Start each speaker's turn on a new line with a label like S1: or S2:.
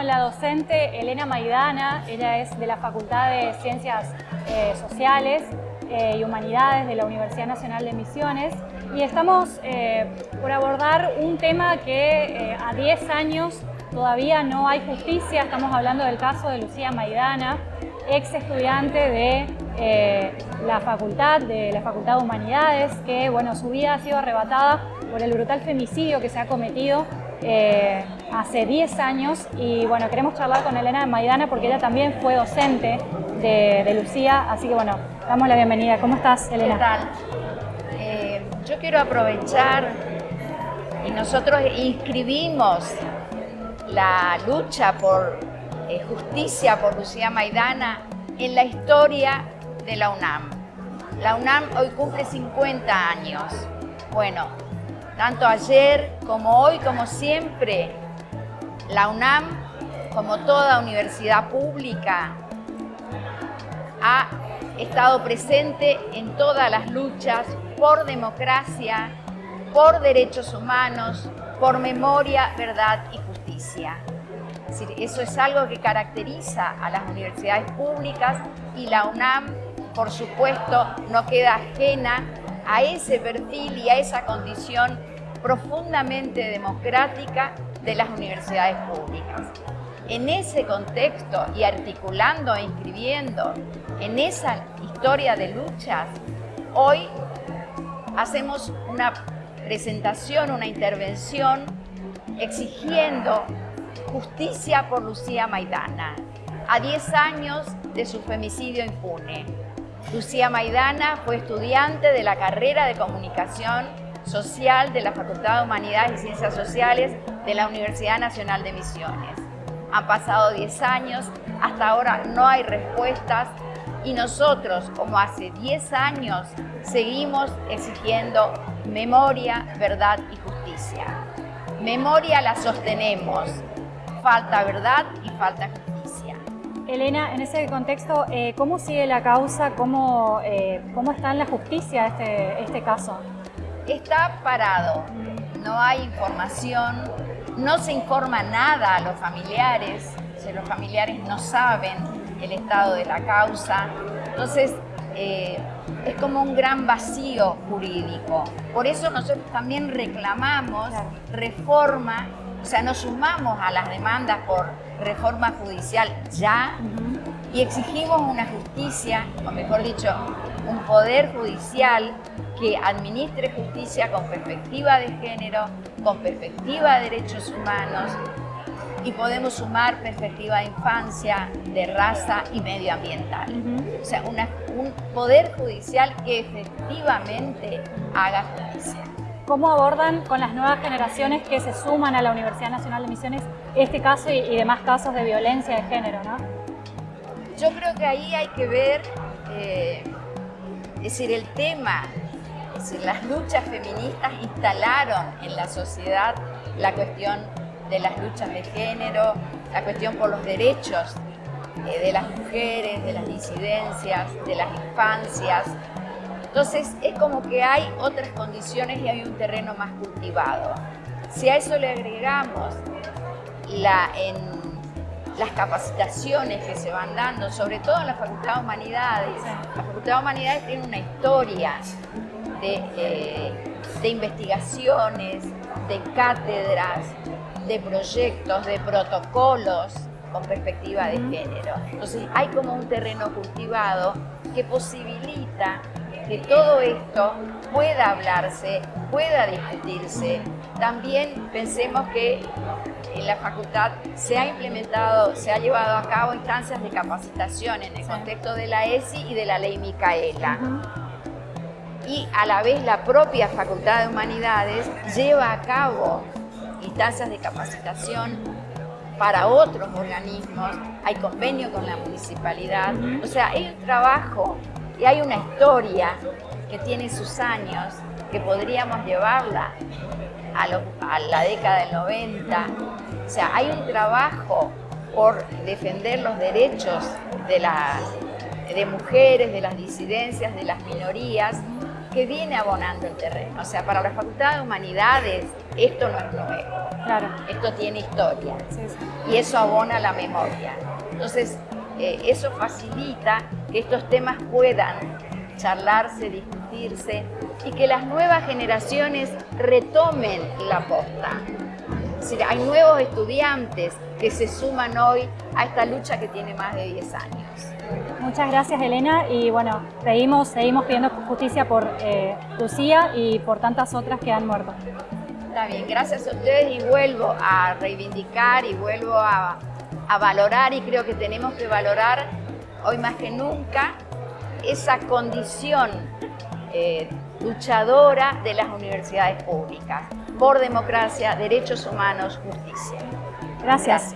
S1: con la docente Elena Maidana, ella es de la Facultad de Ciencias eh, Sociales eh, y Humanidades de la Universidad Nacional de Misiones. Y estamos eh, por abordar un tema que a 10 años todavía no hay justicia, estamos hablando del caso de Lucía Maidana, ex estudiante de la facultad, de la Facultad de Humanidades, que bueno, su vida ha sido arrebatada por el brutal femicidio que se ha cometido eh, hace 10 años y bueno, queremos charlar con Elena Maidana porque ella también fue docente de, Lucía, así que bueno, damos la bienvenida. ¿Cómo estás, Elena?
S2: ¿Qué tal? Eh, yo quiero aprovechar y nosotros inscribimos la lucha por eh, justicia por Lucía Maidana en la historia de la UNAM. La UNAM hoy cumple 50 años. Bueno, tanto ayer como hoy, como siempre, la UNAM, como toda universidad pública, ha estado presente en todas las luchas por democracia, por derechos humanos, por memoria, verdad y justicia. eso es algo que caracteriza a las universidades públicas y la UNAM, por supuesto, no queda ajena a ese perfil y a esa condición profundamente democrática de las universidades públicas. En ese contexto y articulando e inscribiendo en esa historia de luchas, hoy hacemos una presentación, una intervención exigiendo justicia por Lucía Maidana, a 10 años de su femicidio impune. Lucía Maidana fue estudiante de la carrera de comunicación social de la Facultad de Humanidades y Ciencias Sociales de la Universidad Nacional de Misiones. Han pasado 10 años, hasta ahora no hay respuestas y nosotros, como hace 10 años, seguimos exigiendo memoria, verdad y justicia. Memoria la sostenemos, falta verdad y falta justicia.
S1: Elena, en ese contexto, eh, ¿cómo sigue la causa? ¿Cómo, eh, cómo está en la justicia este, este caso?
S2: Está parado, no hay información, no se informa nada a los familiares, los familiares no saben el estado de la causa, entonces eh, es como un gran vacío jurídico. Por eso nosotros también reclamamos reforma, o sea, nos sumamos a las demandas por reforma judicial ya y exigimos una justicia, o mejor dicho, un poder judicial que administre justicia con perspectiva de género, con perspectiva de derechos humanos y podemos sumar perspectiva de infancia, de raza y medioambiental. O sea, un poder judicial que efectivamente haga justicia.
S1: ¿Cómo abordan con las nuevas generaciones que se suman a la Universidad Nacional de Misiones este caso y, demás casos de violencia de género? ¿no?
S2: Yo creo que ahí hay que ver, eh, es decir, el tema las luchas feministas instalaron en la sociedad la cuestión de las luchas de género, la cuestión por los derechos eh, de las mujeres, de las disidencias, de las infancias. Entonces es como que hay otras condiciones y hay un terreno más cultivado. Si a eso le agregamos la, las capacitaciones que se van dando, sobre todo en la Facultad de Humanidades, la Facultad de Humanidades tiene una historia eh, de, investigaciones, de cátedras, de proyectos, de protocolos con perspectiva de género. Entonces hay como un terreno cultivado que posibilita que todo esto pueda hablarse, pueda discutirse. También pensemos que en la facultad se ha implementado, se ha llevado a cabo instancias de capacitación en el contexto de la ESI y de la ley Micaela. Y a la vez la propia Facultad de Humanidades lleva a cabo instancias de capacitación para otros organismos, hay convenio con la municipalidad, o sea, hay un trabajo y hay una historia que tiene sus años, que podríamos llevarla a, la década del 90, o sea, hay un trabajo por defender los derechos de las de mujeres, de las disidencias, de las minorías, que viene abonando el terreno. O sea, para la Facultad de Humanidades esto no es nuevo.
S1: Claro.
S2: Esto tiene historia. Y eso abona la memoria. Entonces, eh, eso facilita que estos temas puedan charlarse, discutirse y que las nuevas generaciones retomen la posta. Es decir, hay nuevos estudiantes que se suman hoy a esta lucha que tiene más de 10 años.
S1: Muchas gracias Elena y bueno, seguimos, seguimos pidiendo justicia por eh, Lucía y por tantas otras que han muerto.
S2: Está bien, gracias a ustedes y vuelvo a reivindicar y vuelvo a, valorar y creo que tenemos que valorar hoy más que nunca, esa condición eh, luchadora de las universidades públicas por democracia, derechos humanos, justicia.
S1: Gracias.